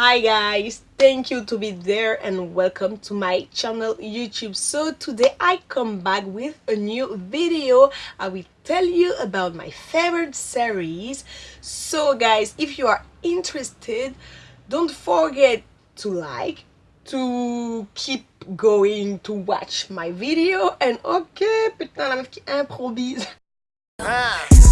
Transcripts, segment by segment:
Hi guys, thank you to be there and welcome to my channel YouTube. So today I come back with a new video. I will tell you about my favorite series. So guys, if you are interested, don't forget to like, to keep going to watch my video and ok, putain la meuf qui improvise. I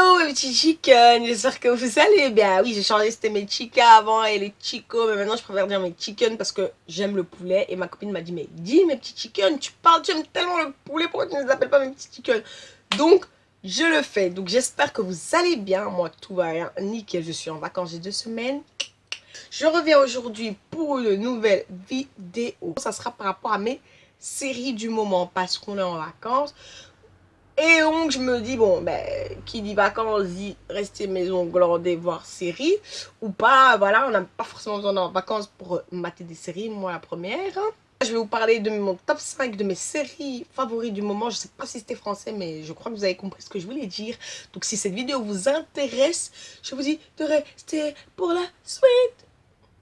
Hello mes petits chickens, j'espère que vous allez bien. Oui, j'ai changé, c'était mes chicas avant et les chicos, mais maintenant je préfère dire mes chickens parce que j'aime le poulet. Et ma copine m'a dit, mais dis mes petits chickens, tu parles, tu aimes tellement le poulet, pourquoi tu ne les appelles pas mes petits chickens Donc, je le fais. Donc j'espère que vous allez bien. Moi, tout va bien. Nickel, je suis en vacances, j'ai deux semaines. Je reviens aujourd'hui pour une nouvelle vidéo. Ça sera par rapport à mes séries du moment parce qu'on est en vacances. Et donc, je me dis, bon, ben, qui dit vacances dit rester maison glandée, voir séries. Ou pas, voilà, on n'a pas forcément besoin d'en vacances pour mater des séries, moi la première. Je vais vous parler de mon top 5 de mes séries favorites du moment. Je sais pas si c'était français, mais je crois que vous avez compris ce que je voulais dire. Donc si cette vidéo vous intéresse, je vous dis de rester pour la suite.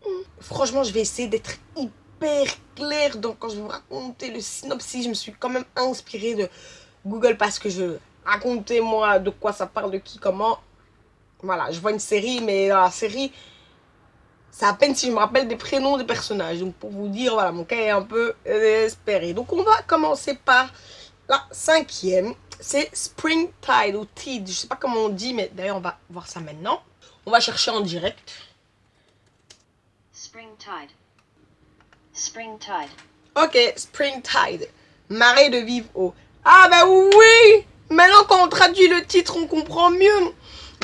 Hmm. Franchement, je vais essayer d'être hyper clair. Donc quand je vais vous raconter le synopsis, je me suis quand même inspirée de Google parce que je racontais moi de quoi ça parle, de qui, comment. Voilà, je vois une série, mais la série c'est à peine si je me rappelle des prénoms des personnages. Donc pour vous dire, voilà, mon cas est un peu espéré. Donc on va commencer par la cinquième. C'est Springtide ou Tide. Je sais pas comment on dit, mais d'ailleurs on va voir ça maintenant. On va chercher en direct. Springtide. Springtide. Ok, Springtide. Marée de vivre eau. Ah bah oui Maintenant qu'on traduit le titre, on comprend mieux.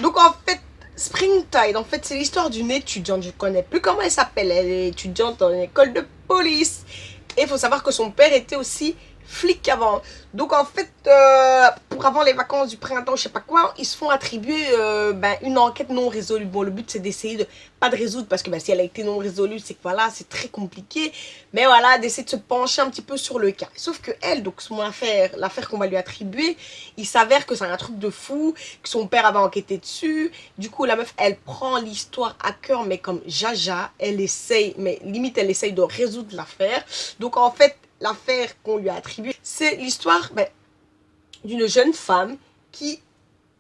Donc en fait, Springtide, en fait, c'est l'histoire d'une étudiante. Je ne connais plus comment elle s'appelle. Elle est étudiante en école de police. Et il faut savoir que son père était aussi flic avant. Donc en fait, euh, avant les vacances du printemps, je sais pas quoi, ils se font attribuer euh, ben, une enquête non résolue. Bon, le but c'est d'essayer de pas de résoudre parce que ben, si elle a été non résolue, c'est que voilà, c'est très compliqué. Mais voilà, d'essayer de se pencher un petit peu sur le cas. Sauf que elle, donc son affaire, l'affaire qu'on va lui attribuer, il s'avère que c'est un truc de fou, que son père avait enquêté dessus. Du coup, la meuf, elle prend l'histoire à cœur, mais comme jaja, elle essaye, mais limite elle essaye de résoudre l'affaire. Donc en fait, l'affaire qu'on lui a attribuée, c'est l'histoire ben, d'une jeune femme qui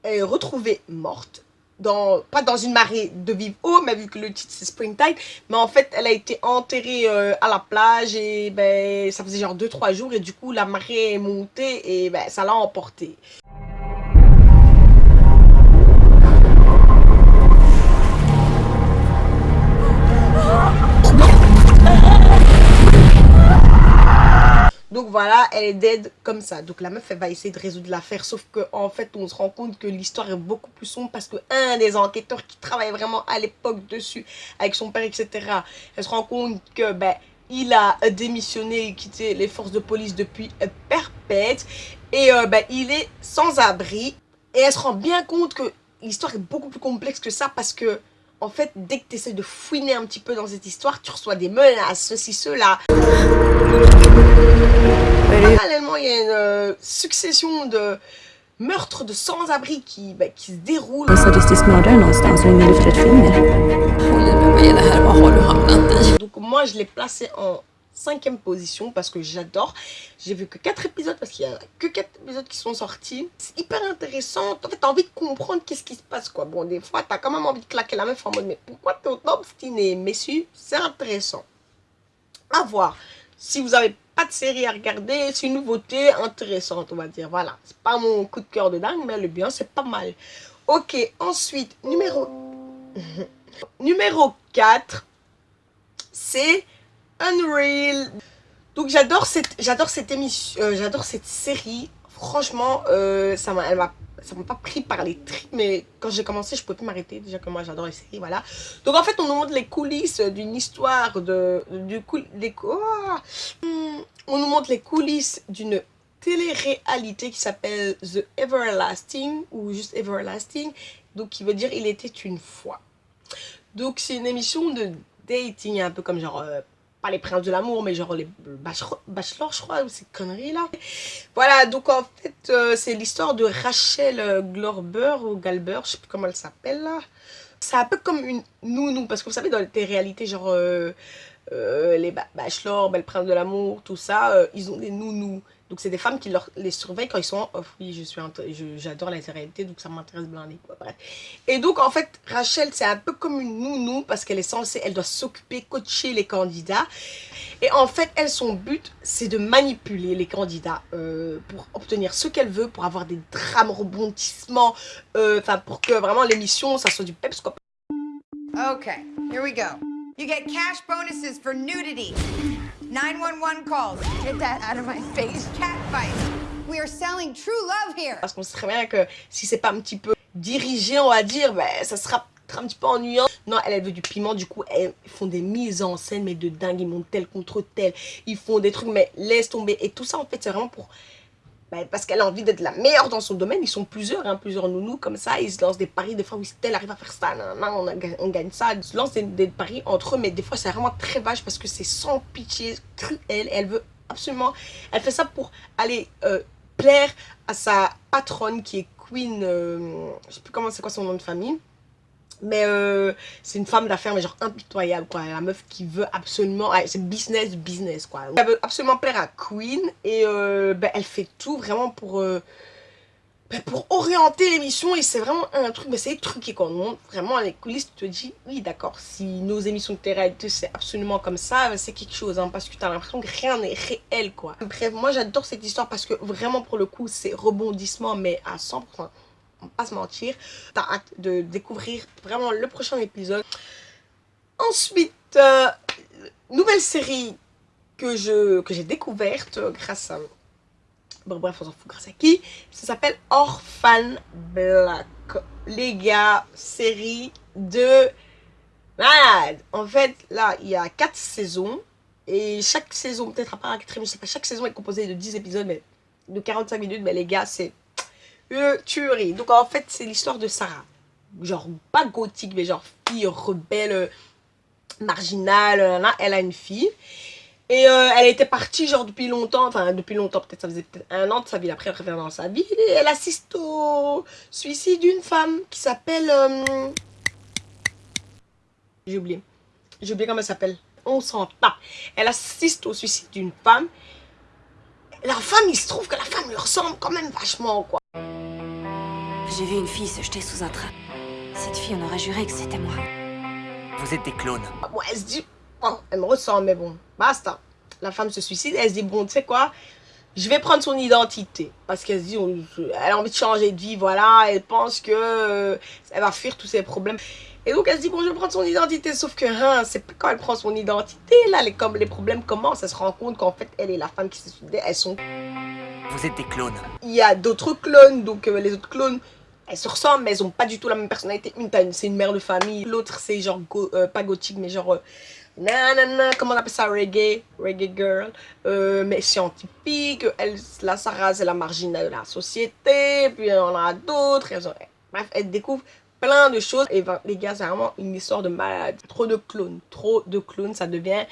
est retrouvée morte. Dans, pas dans une marée de vive eau, mais vu que le titre c'est Springtime, mais en fait elle a été enterrée euh, à la plage et ben ça faisait genre 2-3 jours et du coup la marée est montée et ben ça l'a emportée. Voilà, elle est dead comme ça. Donc la meuf, elle va essayer de résoudre l'affaire. Sauf qu'en en fait, on se rend compte que l'histoire est beaucoup plus sombre parce que un des enquêteurs qui travaillait vraiment à l'époque dessus, avec son père, etc., elle se rend compte que, ben, il a démissionné et quitté les forces de police depuis perpète. Et euh, ben, il est sans abri. Et elle se rend bien compte que l'histoire est beaucoup plus complexe que ça parce que en fait, dès que tu essaies de fouiner un petit peu dans cette histoire, tu reçois des menaces, ceci, cela. Parallèlement, il y a une euh, succession de meurtres de sans-abri qui, bah, qui se déroulent. Donc moi, je l'ai placé en cinquième position parce que j'adore. J'ai vu que 4 épisodes parce qu'il y a que 4 épisodes qui sont sortis. C'est hyper intéressant. En fait, t'as envie de comprendre qu'est-ce qui se passe quoi. Bon, des fois, t'as quand même envie de claquer la meuf en mode mais pourquoi t'es autant obstiné si, c'est intéressant. À voir. Si vous avez pas de série à regarder, c'est une nouveauté intéressante, on va dire. Voilà, c'est pas mon coup de cœur de dingue, mais le bien, c'est pas mal. Ok, ensuite, numéro... numéro 4, c'est Unreal. Donc j'adore cette, j'adore cette émission, euh, j'adore cette série. Franchement, euh, ça m'a, m'a, ça m'a pas pris par les tripes, mais quand j'ai commencé, je pouvais plus m'arrêter. Déjà que moi, j'adore les séries, voilà. Donc en fait, on nous montre les coulisses d'une histoire de, du des, oh, on nous montre les coulisses d'une télé-réalité qui s'appelle The Everlasting ou juste Everlasting donc qui veut dire il était une fois. Donc c'est une émission de dating, un peu comme genre, euh, les princes de l'amour, mais genre les bachelors, je crois, ou ces conneries là. Voilà, donc en fait, euh, c'est l'histoire de Rachel euh, Glorber, ou Galber, je sais plus comment elle s'appelle là. C'est un peu comme une nounou, parce que vous savez, dans les réalités, genre... les bachelors, belles princes de l'amour, tout ça, ils ont des nounous. Donc c'est des femmes qui les surveillent quand ils sont en off. Oui, j'adore la réalité, donc ça m'intéresse blindé. Bref. Et donc en fait, Rachel, c'est un peu comme une nounou parce qu'elle est censée, elle doit s'occuper, coacher les candidats. Et en fait, elle, son but, c'est de manipuler les candidats euh, pour obtenir ce qu'elle veut, pour avoir des drames, rebondissements, euh, enfin pour que vraiment l'émission, ça soit du peps quoi. Ok, here we go. You get cash bonuses for nudity. 911 calls. Get that out of my face. Cat fight. We are selling true love here. Parce qu'on sait très bien que si c'est pas un petit peu dirigé, on va dire, ben, ça sera un petit peu ennuyant. Non, elle, elle veut du piment, du coup, elles font des mises en scène, mais de dingue, ils montent tel contre tel. Ils font des trucs, mais laisse tomber. Et tout ça, en fait, c'est vraiment pour bah, parce qu'elle a envie d'être la meilleure dans son domaine. Ils sont plusieurs, hein, plusieurs nounous comme ça. Ils se lancent des paris. Des fois, oui, elle arrive à faire ça, on, on, gagne ça. Ils se lancent des, paris entre eux, mais des fois, c'est vraiment très vache parce que c'est sans pitié, cruel. Elle veut absolument... Elle fait ça pour aller euh, plaire à sa patronne qui est Queen... Euh, je sais plus comment c'est quoi son nom de famille. Mais euh, c'est une femme d'affaires, mais genre impitoyable, quoi. La meuf qui veut absolument... c'est business, business, quoi. Elle veut absolument plaire à Queen. Et euh, ben, elle fait tout vraiment pour... Euh, ben, pour orienter l'émission. Et c'est vraiment un truc... Mais c'est truqué, quoi. On vraiment les coulisses, tu te dis... Oui, d'accord. Si nos émissions de télé c'est absolument comme ça, c'est quelque chose. Hein, parce que tu as l'impression que rien n'est réel, quoi. Bref, moi, j'adore cette histoire parce que vraiment, pour le coup, c'est rebondissement, mais à 100% pas se mentir. T'as hâte de découvrir vraiment le prochain épisode. Ensuite, euh, nouvelle série que je que j'ai découverte grâce à... Bon bref, on s'en fout grâce à qui? Ça s'appelle Orphan Black. Les gars, série de malade. En fait, là, il y a 4 saisons. Et chaque saison, peut-être à part je sais pas, chaque saison est composée de 10 épisodes, mais de 45 minutes. Mais les gars, c'est tuerie. Donc en fait, c'est l'histoire de Sarah. Genre, pas gothique, mais genre fille rebelle, marginale. Elle a une fille. Et euh, elle était partie genre depuis longtemps, enfin depuis longtemps, peut-être ça faisait un an de sa vie, après elle revient dans sa vie. Et elle assiste au suicide d'une femme qui s'appelle... Euh, j'ai oublié. J'ai oublié comment elle s'appelle. On s'en tape. Elle assiste au suicide d'une femme. La femme, il se trouve que la femme lui ressemble quand même vachement, quoi. J'ai vu une fille se jeter sous un train. Cette fille, on aurait juré que c'était moi. Vous êtes des clones. Bon, elle se dit, oh, elle me ressemble, mais bon, basta. La femme se suicide, elle se dit, bon, tu sais quoi? Je vais prendre son identité. Parce qu'elle se dit, elle a envie de changer de vie, voilà. Elle pense que euh, elle va fuir tous ses problèmes. Et donc elle se dit, bon, je vais prendre son identité. Sauf que, hein, c'est quand elle prend son identité, là, les, comme, les problèmes commencent. Elle se rend compte qu'en fait, elle est la femme qui s'est suicidée. Elles sont... Vous êtes des clones. Il y a d'autres clones, donc euh, les autres clones elles se ressemblent, mais elles ont pas du tout la même personnalité. Une, c'est une mère de famille. L'autre, c'est genre, euh, pas gothique, mais genre, euh, comment on appelle ça, reggae, reggae girl, euh, mais scientifique. Elle, la Sarah, c'est la marginale de la société. Puis on a d'autres. Bref, elle découvre plein de choses. Et ben, les gars, c'est vraiment une histoire de malade. Trop de clones, trop de clones, ça devient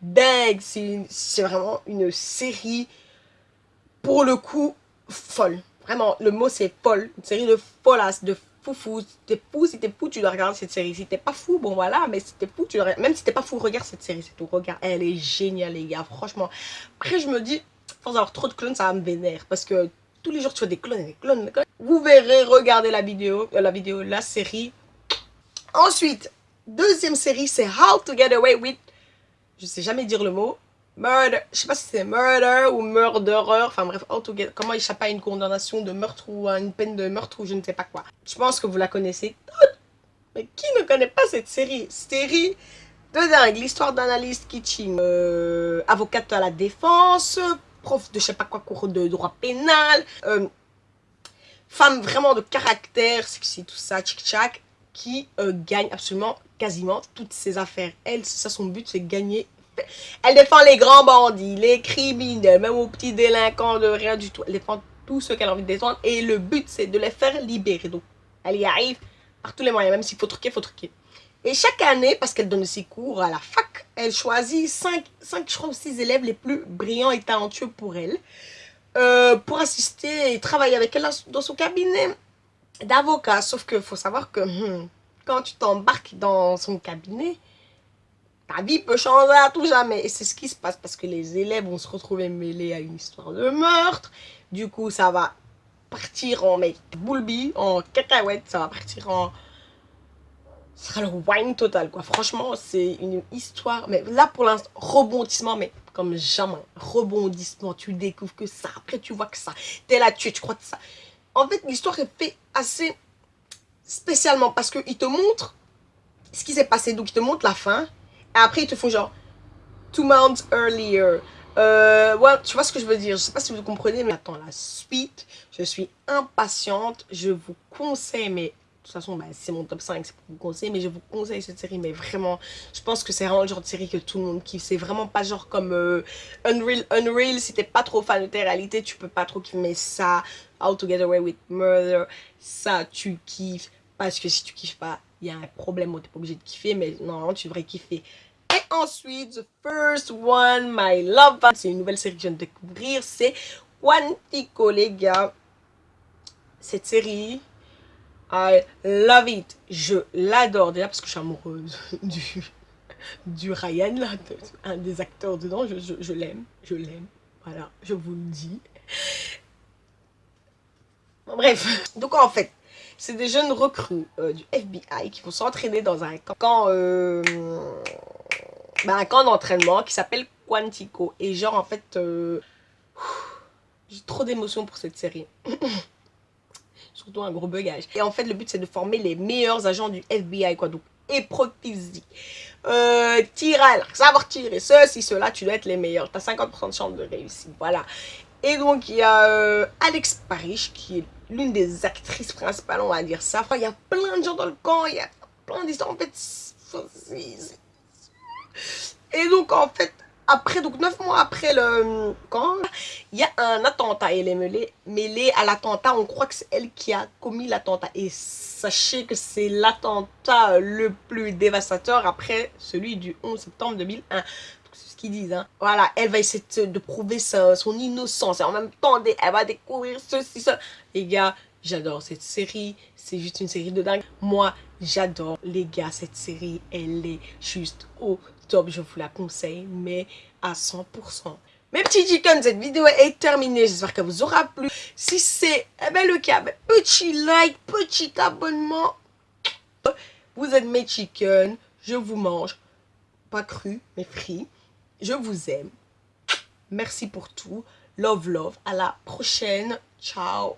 dingue. C'est vraiment une série, pour le coup, folle. Vraiment, le mot c'est folle. Une série de folasses, de foufou. Si t'es fou, si t'es fou, tu dois regarder cette série. Si t'es pas fou, bon voilà, mais si t'es fou, tu dois Même si t'es pas fou, regarde cette série, c'est tout. Regarde, elle est géniale, les gars, franchement. Après, je me dis, force d'avoir trop de clones, ça va me vénère. Parce que tous les jours, tu vois des clones, des clones, des clones. Vous verrez, regardez la vidéo, euh, la vidéo, la série. Ensuite, deuxième série, c'est How to Get Away with... Je sais jamais dire le mot. Murder, je sais pas si c'est murder ou murderer, enfin bref, comment échapper à une condamnation de meurtre ou à une peine de meurtre ou je ne sais pas quoi. Je pense que vous la connaissez. Toutes, mais qui ne connaît pas cette série? Série de dingue, l'histoire d'analyste kitchen, euh, avocate à la défense, prof de je sais pas quoi, cours de droit pénal, euh, femme vraiment de caractère, sexy, tout ça, tchic-tchac, qui euh, gagne absolument quasiment toutes ses affaires. Elle, c'est ça son but, c'est gagner elle défend les grands bandits, les criminels, même aux petits délinquants de rien du tout. Elle défend tous ceux qu'elle a envie de défendre. Et le but, c'est de les faire libérer. Donc, elle y arrive par tous les moyens, même s'il faut truquer, faut truquer. Et chaque année, parce qu'elle donne ses cours à la fac, elle choisit 5, 5 je crois, 6 élèves les plus brillants et talentueux pour elle, euh, pour assister et travailler avec elle dans son cabinet d'avocat. Sauf qu'il faut savoir que hmm, quand tu t'embarques dans son cabinet, ta vie peut changer à tout jamais. Et c'est ce qui se passe parce que les élèves vont se retrouver mêlés à une histoire de meurtre. Du coup, ça va partir en mec boulbi, en cacahuète, ça va partir en... Ce sera le wine total, quoi. Franchement, c'est une histoire... Mais là, pour l'instant, rebondissement, mais comme jamais. Rebondissement, tu découvres que ça. Après, tu vois que ça. T'es là, tu, tu crois que ça. En fait, l'histoire est faite assez spécialement parce qu'il te montre ce qui s'est passé. Donc, il te montre la fin. Après, il te faut genre two months earlier. Euh, ouais, tu vois ce que je veux dire. Je sais pas si vous comprenez, mais attends, la suite, je suis impatiente. Je vous conseille, mais de toute façon, bah, c'est mon top 5, c'est pour vous conseiller, mais je vous conseille cette série, mais vraiment, je pense que c'est vraiment le genre de série que tout le monde kiffe. C'est vraiment pas genre comme euh, Unreal. Unreal, si t'es pas trop fan de tes réalités, tu peux pas trop kiffer, ça, How to Get Away with Murder, ça, tu kiffes. Parce que si tu kiffes pas, il y a un problème, t'es pas obligé de kiffer, mais normalement, tu devrais kiffer. Ensuite, the first one, my love, c'est une nouvelle série que je viens de découvrir, c'est Quantico, les gars. Cette série, I love it. Je l'adore déjà parce que je suis amoureuse du, du Ryan, là, un des acteurs dedans. Je, je, je l'aime, je l'aime. Voilà, je vous le dis. Bref, donc en fait, c'est des jeunes recrues euh, du FBI qui vont s'entraîner dans un camp, euh, ben, un camp d'entraînement qui s'appelle Quantico. Et genre, en fait, euh, j'ai trop d'émotions pour cette série. Surtout un gros bugage. Et en fait, le but, c'est de former les meilleurs agents du FBI, quoi. Donc, physique, euh, savoir tirer, ceci, cela, tu dois être les meilleurs. Tu as 50% de chance de réussir, voilà. Et donc, il y a euh, Alex Parrish, qui est l'une des actrices principales, on va dire ça. Enfin, il y a plein de gens dans le camp, il y a plein d'histoires. En fait, et donc, en fait, après, donc neuf mois après le camp, il y a un attentat. Elle est mêlée, mêlée à l'attentat. On croit que c'est elle qui a commis l'attentat. Et sachez que c'est l'attentat le plus dévastateur après celui du 11 septembre 2001 c'est ce qu'ils disent. Hein. Voilà, elle va essayer de, prouver son innocence. Et en même temps, elle va découvrir ceci, ça. Les gars, j'adore cette série. C'est juste une série de dingue. Moi, j'adore. Les gars, cette série, elle est juste au top. Je vous la conseille, mais à 100%. Mes petits chickens, cette vidéo est terminée. J'espère qu'elle vous aura plu. Si c'est eh ben, le cas, ben, petit like, petit abonnement. Vous êtes mes chickens. Je vous mange. Pas cru, mais frit. Je vous aime. Merci pour tout. Love, love. À la prochaine. Ciao.